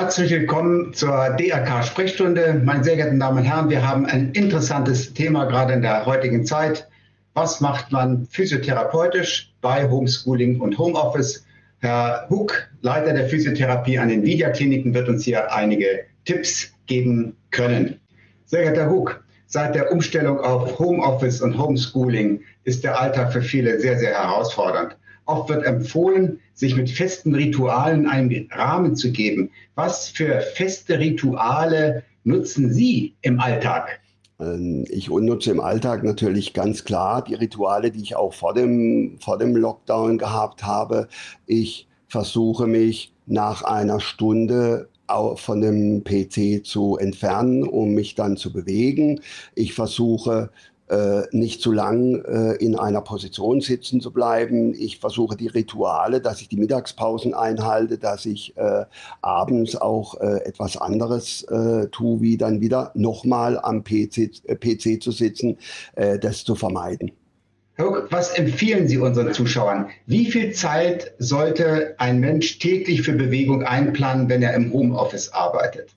Herzlich willkommen zur DRK-Sprechstunde. Meine sehr geehrten Damen und Herren, wir haben ein interessantes Thema gerade in der heutigen Zeit. Was macht man physiotherapeutisch bei Homeschooling und Homeoffice? Herr Huck, Leiter der Physiotherapie an den Vidia-Kliniken, wird uns hier einige Tipps geben können. Sehr geehrter Herr Huck, seit der Umstellung auf Homeoffice und Homeschooling ist der Alltag für viele sehr, sehr herausfordernd. Oft wird empfohlen, sich mit festen Ritualen einen Rahmen zu geben. Was für feste Rituale nutzen Sie im Alltag? Ähm, ich nutze im Alltag natürlich ganz klar die Rituale, die ich auch vor dem, vor dem Lockdown gehabt habe. Ich versuche mich nach einer Stunde von dem PC zu entfernen, um mich dann zu bewegen. Ich versuche äh, nicht zu lang äh, in einer Position sitzen zu bleiben. Ich versuche die Rituale, dass ich die Mittagspausen einhalte, dass ich äh, abends auch etwas anderes tue, wie dann wieder nochmal am PC, PC zu sitzen, das zu vermeiden. Was empfehlen Sie unseren Zuschauern? Wie viel Zeit sollte ein Mensch täglich für Bewegung einplanen, wenn er im Homeoffice arbeitet?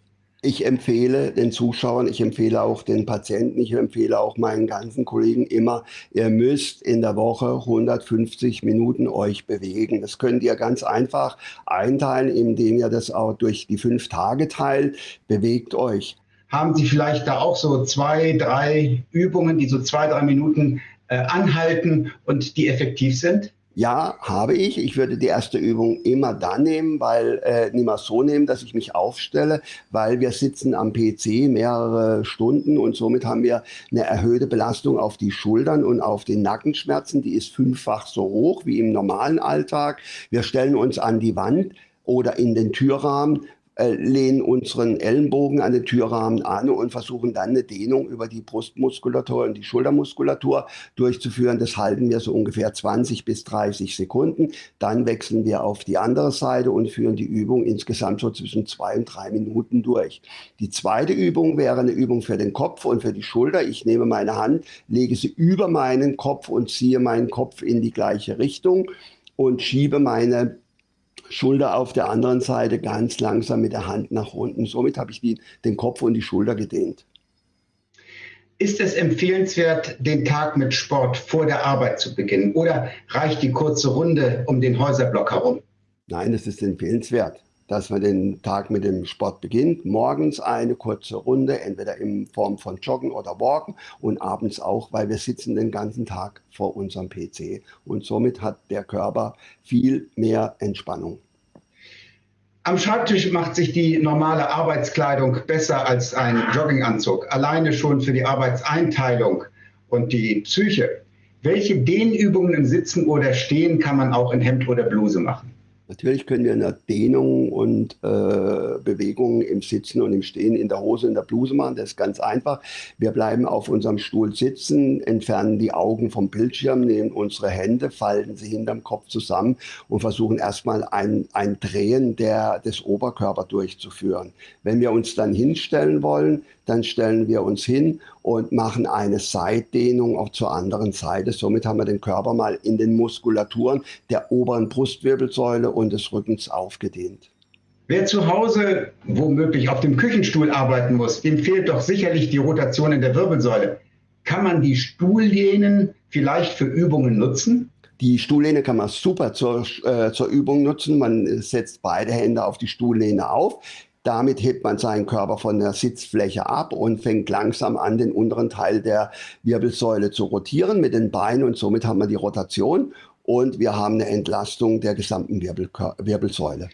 Ich empfehle den Zuschauern, ich empfehle auch den Patienten, ich empfehle auch meinen ganzen Kollegen immer, ihr müsst in der Woche 150 Minuten euch bewegen. Das könnt ihr ganz einfach einteilen, indem ihr das auch durch die fünf Tage teilt. Bewegt euch. Haben Sie vielleicht da auch so zwei, drei Übungen, die so zwei, drei Minuten äh, anhalten und die effektiv sind? Ja, habe ich. Ich würde die erste Übung immer dann nehmen, weil äh, nicht mehr so nehmen, dass ich mich aufstelle, weil wir sitzen am PC mehrere Stunden und somit haben wir eine erhöhte Belastung auf die Schultern und auf den Nackenschmerzen. Die ist fünffach so hoch wie im normalen Alltag. Wir stellen uns an die Wand oder in den Türrahmen lehnen unseren Ellenbogen an den Türrahmen an und versuchen dann eine Dehnung über die Brustmuskulatur und die Schultermuskulatur durchzuführen. Das halten wir so ungefähr 20 bis 30 Sekunden. Dann wechseln wir auf die andere Seite und führen die Übung insgesamt so zwischen zwei und drei Minuten durch. Die zweite Übung wäre eine Übung für den Kopf und für die Schulter. Ich nehme meine Hand, lege sie über meinen Kopf und ziehe meinen Kopf in die gleiche Richtung und schiebe meine Schulter auf der anderen Seite ganz langsam mit der Hand nach unten. Somit habe ich die, den Kopf und die Schulter gedehnt. Ist es empfehlenswert, den Tag mit Sport vor der Arbeit zu beginnen oder reicht die kurze Runde um den Häuserblock herum? Nein, es ist empfehlenswert, dass man den Tag mit dem Sport beginnt. Morgens eine kurze Runde, entweder in Form von Joggen oder Walken und abends auch, weil wir sitzen den ganzen Tag vor unserem PC und somit hat der Körper viel mehr Entspannung. Am Schreibtisch macht sich die normale Arbeitskleidung besser als ein Jogginganzug, alleine schon für die Arbeitseinteilung und die Psyche. Welche Dehnübungen im Sitzen oder Stehen kann man auch in Hemd oder Bluse machen? Natürlich können wir eine Dehnung und äh, Bewegungen im Sitzen und im Stehen in der Hose, in der Bluse machen. Das ist ganz einfach. Wir bleiben auf unserem Stuhl sitzen, entfernen die Augen vom Bildschirm, nehmen unsere Hände, falten sie hinterm Kopf zusammen und versuchen erstmal ein, ein Drehen der, des Oberkörpers durchzuführen. Wenn wir uns dann hinstellen wollen, dann stellen wir uns hin und machen eine Seitdehnung auch zur anderen Seite. Somit haben wir den Körper mal in den Muskulaturen der oberen Brustwirbelsäule und des Rückens aufgedehnt. Wer zu Hause womöglich auf dem Küchenstuhl arbeiten muss, dem fehlt doch sicherlich die Rotation in der Wirbelsäule. Kann man die Stuhllehnen vielleicht für Übungen nutzen? Die Stuhllehne kann man super zur, äh, zur Übung nutzen. Man setzt beide Hände auf die Stuhllehne auf. Damit hebt man seinen Körper von der Sitzfläche ab und fängt langsam an, den unteren Teil der Wirbelsäule zu rotieren mit den Beinen und somit haben wir die Rotation und wir haben eine Entlastung der gesamten Wirbel Wirbelsäule.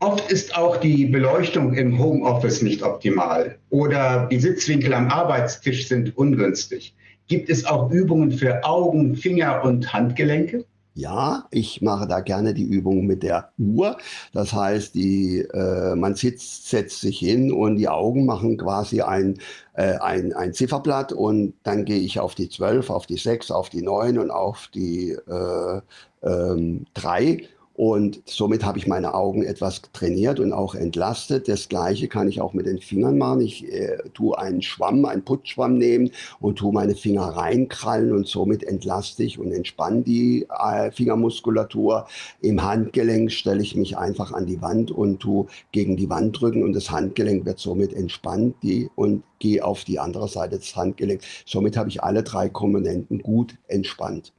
Oft ist auch die Beleuchtung im Homeoffice nicht optimal oder die Sitzwinkel am Arbeitstisch sind ungünstig. Gibt es auch Übungen für Augen, Finger und Handgelenke? Ja, ich mache da gerne die Übung mit der Uhr. Das heißt, die, äh, man sitzt, setzt sich hin und die Augen machen quasi ein, äh, ein, ein Zifferblatt und dann gehe ich auf die 12, auf die 6, auf die 9 und auf die äh, ähm, 3 Und somit habe ich meine Augen etwas trainiert und auch entlastet. Das Gleiche kann ich auch mit den Fingern machen. Ich äh, tue einen Schwamm, einen Putzschwamm nehmen und tue meine Finger reinkrallen und somit entlaste ich und entspanne die äh, Fingermuskulatur. Im Handgelenk stelle ich mich einfach an die Wand und tue gegen die Wand drücken und das Handgelenk wird somit entspannt die, und gehe auf die andere Seite des Handgelenks. Somit habe ich alle drei Komponenten gut entspannt.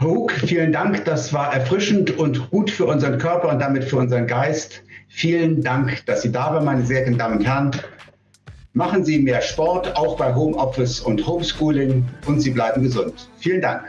Hook, vielen Dank. Das war erfrischend und gut für unseren Körper und damit für unseren Geist. Vielen Dank, dass Sie da waren, meine sehr geehrten Damen und Herren. Machen Sie mehr Sport, auch bei Homeoffice und Homeschooling und Sie bleiben gesund. Vielen Dank.